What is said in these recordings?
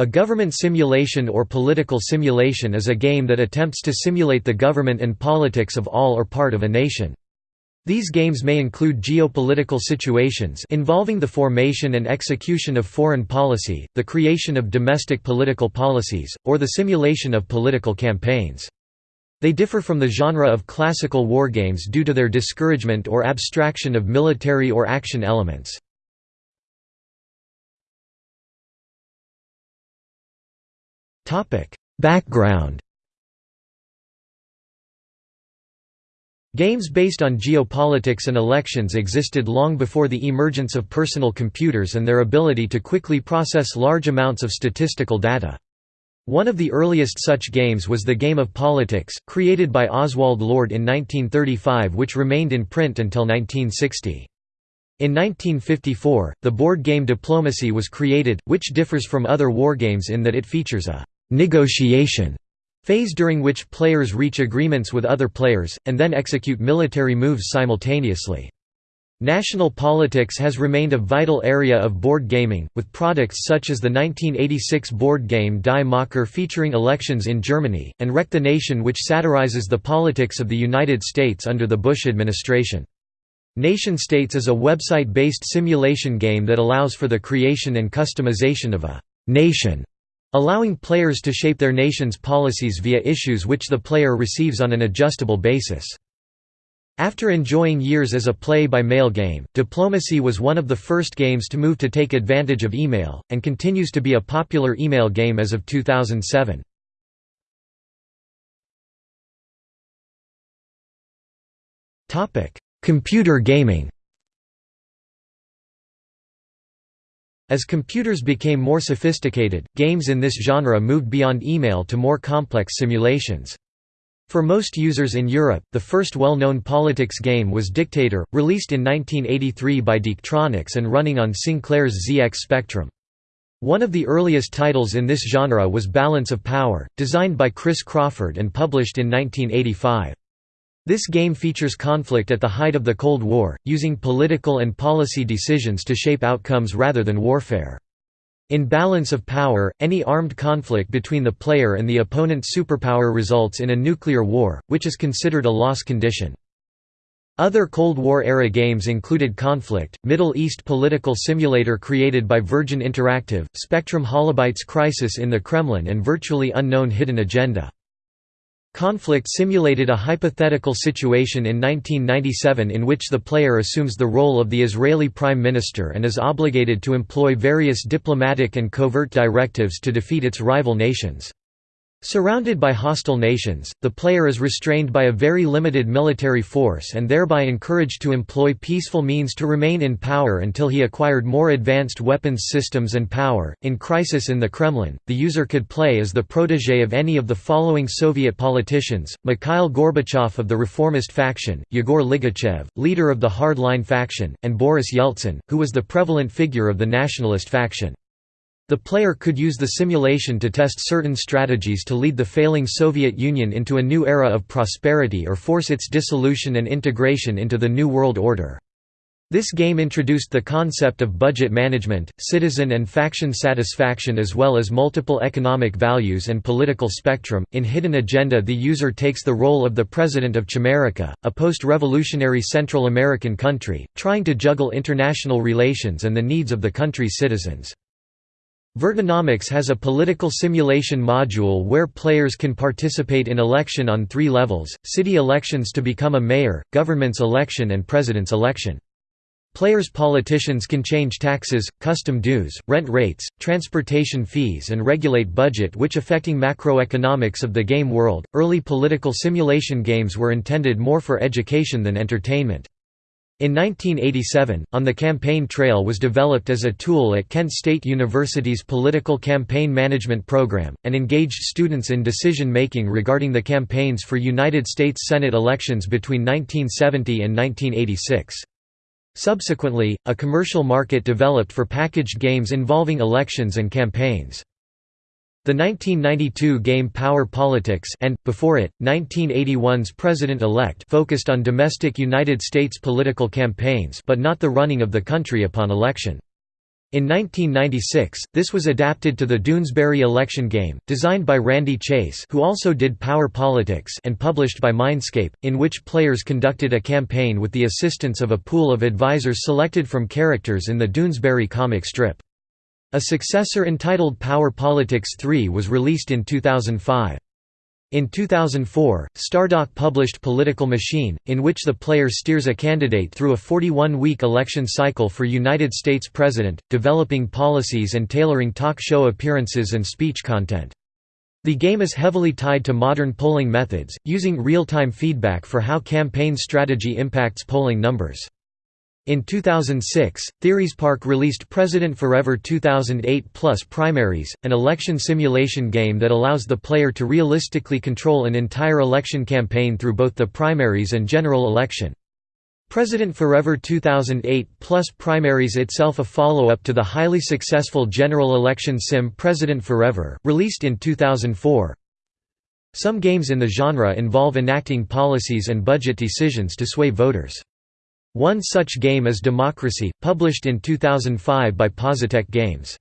A government simulation or political simulation is a game that attempts to simulate the government and politics of all or part of a nation. These games may include geopolitical situations involving the formation and execution of foreign policy, the creation of domestic political policies, or the simulation of political campaigns. They differ from the genre of classical wargames due to their discouragement or abstraction of military or action elements. Background Games based on geopolitics and elections existed long before the emergence of personal computers and their ability to quickly process large amounts of statistical data. One of the earliest such games was the Game of Politics, created by Oswald Lord in 1935 which remained in print until 1960. In 1954, the board game Diplomacy was created, which differs from other wargames in that it features a «negotiation» phase during which players reach agreements with other players, and then execute military moves simultaneously. National politics has remained a vital area of board gaming, with products such as the 1986 board game Die Macher featuring elections in Germany, and Wreck the Nation which satirizes the politics of the United States under the Bush administration. Nation States is a website-based simulation game that allows for the creation and customization of a «nation» allowing players to shape their nation's policies via issues which the player receives on an adjustable basis. After enjoying years as a play-by-mail game, Diplomacy was one of the first games to move to take advantage of email, and continues to be a popular email game as of 2007. Computer gaming As computers became more sophisticated, games in this genre moved beyond email to more complex simulations. For most users in Europe, the first well-known politics game was Dictator, released in 1983 by DK'Tronics and running on Sinclair's ZX Spectrum. One of the earliest titles in this genre was Balance of Power, designed by Chris Crawford and published in 1985. This game features conflict at the height of the Cold War, using political and policy decisions to shape outcomes rather than warfare. In balance of power, any armed conflict between the player and the opponent's superpower results in a nuclear war, which is considered a loss condition. Other Cold War-era games included Conflict, Middle East political simulator created by Virgin Interactive, Spectrum Holobyte's Crisis in the Kremlin and Virtually Unknown Hidden Agenda. Conflict simulated a hypothetical situation in 1997 in which the player assumes the role of the Israeli Prime Minister and is obligated to employ various diplomatic and covert directives to defeat its rival nations. Surrounded by hostile nations, the player is restrained by a very limited military force and thereby encouraged to employ peaceful means to remain in power until he acquired more advanced weapons systems and power. In Crisis in the Kremlin, the user could play as the protege of any of the following Soviet politicians Mikhail Gorbachev of the reformist faction, Yegor Ligachev, leader of the hardline faction, and Boris Yeltsin, who was the prevalent figure of the nationalist faction. The player could use the simulation to test certain strategies to lead the failing Soviet Union into a new era of prosperity or force its dissolution and integration into the New World Order. This game introduced the concept of budget management, citizen and faction satisfaction as well as multiple economic values and political spectrum. In Hidden Agenda, the user takes the role of the President of Chimerica, a post-revolutionary Central American country, trying to juggle international relations and the needs of the country's citizens. Virtonomics has a political simulation module where players can participate in election on three levels, city elections to become a mayor, government's election and president's election. Players' politicians can change taxes, custom dues, rent rates, transportation fees and regulate budget which affecting macroeconomics of the game world. Early political simulation games were intended more for education than entertainment. In 1987, On the Campaign Trail was developed as a tool at Kent State University's Political Campaign Management Program, and engaged students in decision-making regarding the campaigns for United States Senate elections between 1970 and 1986. Subsequently, a commercial market developed for packaged games involving elections and campaigns. The 1992 game Power Politics and, before it, 1981's President-elect focused on domestic United States political campaigns but not the running of the country upon election. In 1996, this was adapted to the Doonesbury election game, designed by Randy Chase who also did Power Politics and published by Mindscape, in which players conducted a campaign with the assistance of a pool of advisors selected from characters in the Doonesbury comic strip. A successor entitled Power Politics 3 was released in 2005. In 2004, Stardock published Political Machine, in which the player steers a candidate through a 41-week election cycle for United States President, developing policies and tailoring talk show appearances and speech content. The game is heavily tied to modern polling methods, using real-time feedback for how campaign strategy impacts polling numbers. In 2006, Theories Park released President Forever 2008 Plus Primaries, an election simulation game that allows the player to realistically control an entire election campaign through both the primaries and general election. President Forever 2008 Plus Primaries itself a follow-up to the highly successful general election sim President Forever, released in 2004. Some games in the genre involve enacting policies and budget decisions to sway voters. One such game is Democracy, published in 2005 by Positech Games.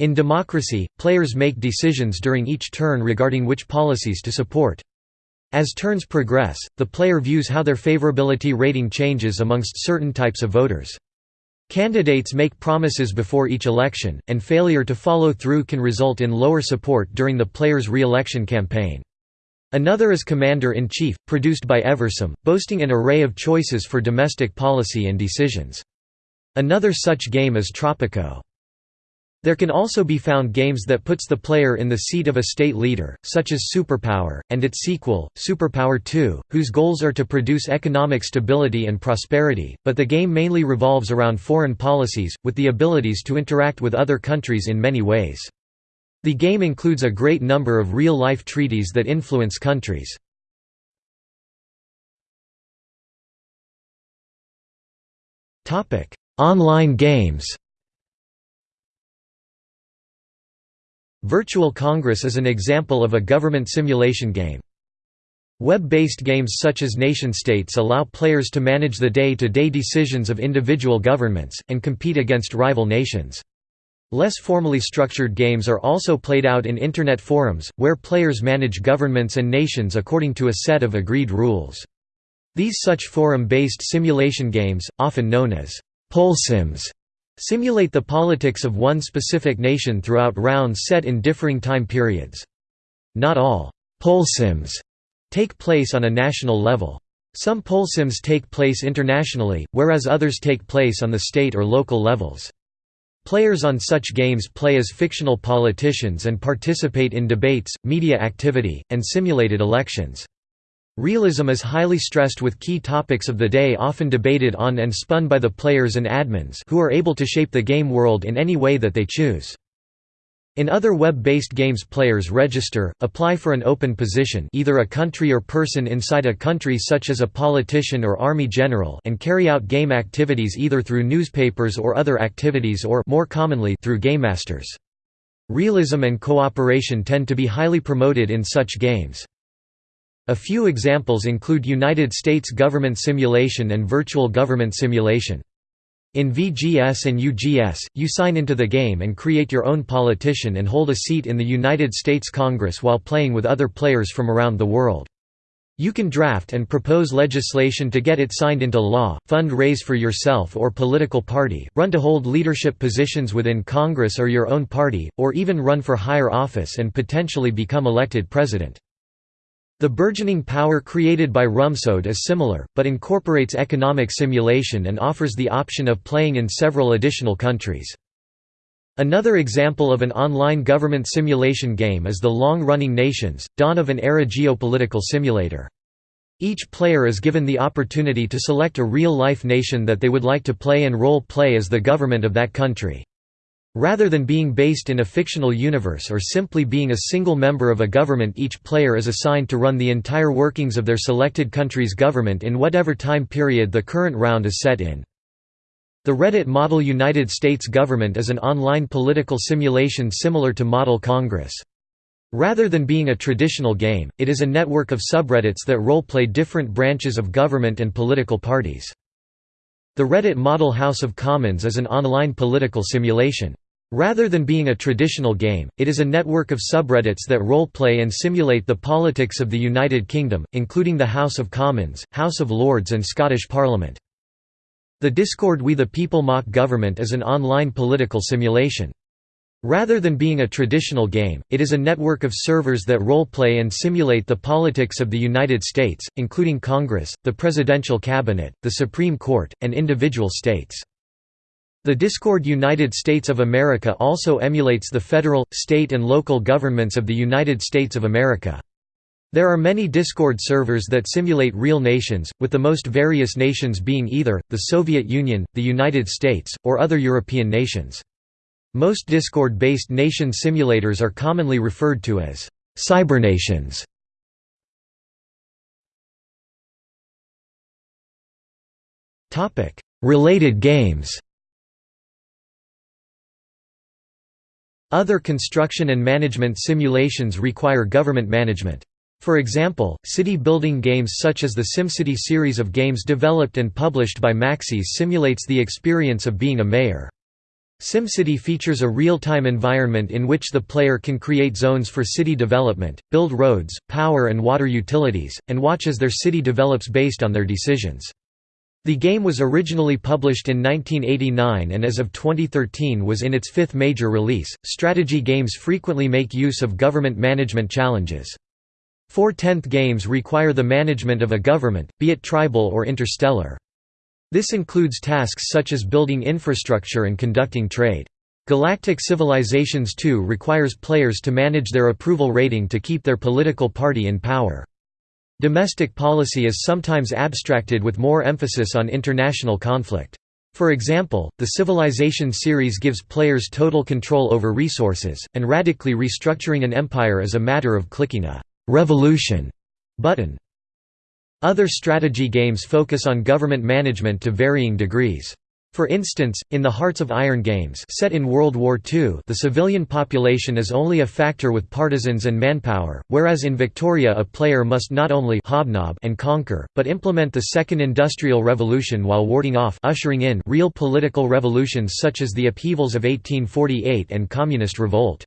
In Democracy, players make decisions during each turn regarding which policies to support. As turns progress, the player views how their favorability rating changes amongst certain types of voters. Candidates make promises before each election, and failure to follow through can result in lower support during the player's re-election campaign. Another is Commander-in-Chief, produced by Eversim, boasting an array of choices for domestic policy and decisions. Another such game is Tropico. There can also be found games that puts the player in the seat of a state leader, such as Superpower, and its sequel, Superpower 2, whose goals are to produce economic stability and prosperity, but the game mainly revolves around foreign policies, with the abilities to interact with other countries in many ways. The game includes a great number of real-life treaties that influence countries. Online games Virtual Congress is an example of a government simulation game. Web-based games such as nation-states allow players to manage the day-to-day -day decisions of individual governments, and compete against rival nations. Less formally structured games are also played out in Internet forums, where players manage governments and nations according to a set of agreed rules. These such forum-based simulation games, often known as polsims, simulate the politics of one specific nation throughout rounds set in differing time periods. Not all polsims take place on a national level. Some polsims take place internationally, whereas others take place on the state or local levels. Players on such games play as fictional politicians and participate in debates, media activity, and simulated elections. Realism is highly stressed with key topics of the day often debated on and spun by the players and admins who are able to shape the game world in any way that they choose. In other web-based games players register, apply for an open position either a country or person inside a country such as a politician or army general and carry out game activities either through newspapers or other activities or more commonly through game masters. Realism and cooperation tend to be highly promoted in such games. A few examples include United States government simulation and virtual government simulation. In VGS and UGS, you sign into the game and create your own politician and hold a seat in the United States Congress while playing with other players from around the world. You can draft and propose legislation to get it signed into law, fund raise for yourself or political party, run to hold leadership positions within Congress or your own party, or even run for higher office and potentially become elected president. The burgeoning power created by Rumsode is similar, but incorporates economic simulation and offers the option of playing in several additional countries. Another example of an online government simulation game is the long-running Nations, Dawn of an Era geopolitical simulator. Each player is given the opportunity to select a real-life nation that they would like to play and role-play as the government of that country. Rather than being based in a fictional universe or simply being a single member of a government each player is assigned to run the entire workings of their selected country's government in whatever time period the current round is set in. The Reddit Model United States Government is an online political simulation similar to Model Congress. Rather than being a traditional game, it is a network of subreddits that role-play different branches of government and political parties. The Reddit Model House of Commons is an online political simulation. Rather than being a traditional game, it is a network of subreddits that role-play and simulate the politics of the United Kingdom, including the House of Commons, House of Lords and Scottish Parliament. The Discord We the People Mock Government is an online political simulation. Rather than being a traditional game, it is a network of servers that role-play and simulate the politics of the United States, including Congress, the Presidential Cabinet, the Supreme Court, and individual states. The Discord United States of America also emulates the federal, state and local governments of the United States of America. There are many Discord servers that simulate real nations, with the most various nations being either, the Soviet Union, the United States, or other European nations. Most Discord-based nation simulators are commonly referred to as cybernations. Related games Other construction and management simulations require government management. For example, city building games such as the SimCity series of games developed and published by Maxis simulates the experience of being a mayor. SimCity features a real-time environment in which the player can create zones for city development, build roads, power and water utilities, and watch as their city develops based on their decisions. The game was originally published in 1989 and as of 2013 was in its fifth major release. Strategy games frequently make use of government management challenges. 4X games require the management of a government, be it tribal or interstellar. This includes tasks such as building infrastructure and conducting trade. Galactic Civilizations 2 requires players to manage their approval rating to keep their political party in power. Domestic policy is sometimes abstracted with more emphasis on international conflict. For example, the Civilization series gives players total control over resources, and radically restructuring an empire is a matter of clicking a «revolution» button. Other strategy games focus on government management to varying degrees. For instance, in the Hearts of Iron games set in World War II the civilian population is only a factor with partisans and manpower, whereas in Victoria a player must not only hobnob and conquer, but implement the Second Industrial Revolution while warding off ushering in real political revolutions such as the upheavals of 1848 and Communist Revolt.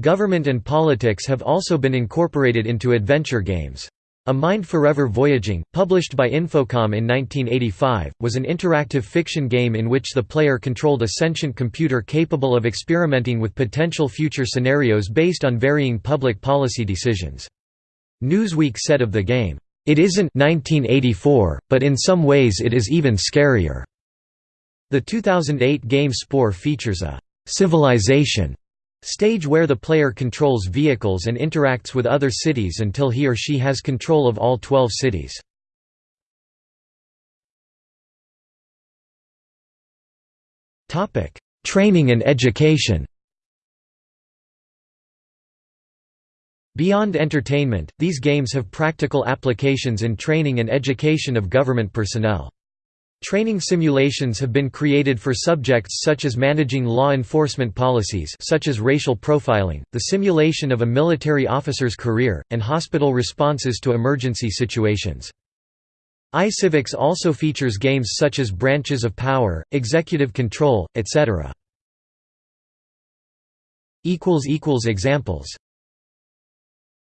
Government and politics have also been incorporated into adventure games. A Mind Forever Voyaging, published by Infocom in 1985, was an interactive fiction game in which the player controlled a sentient computer capable of experimenting with potential future scenarios based on varying public policy decisions. Newsweek said of the game, "...it isn't 1984, but in some ways it is even scarier." The 2008 game Spore features a «civilization» Stage where the player controls vehicles and interacts with other cities until he or she has control of all 12 cities. Training and education Beyond entertainment, these games have practical applications in training and education of government personnel. Training simulations have been created for subjects such as managing law enforcement policies such as racial profiling, the simulation of a military officer's career, and hospital responses to emergency situations. iCivics also features games such as Branches of Power, Executive Control, etc. Examples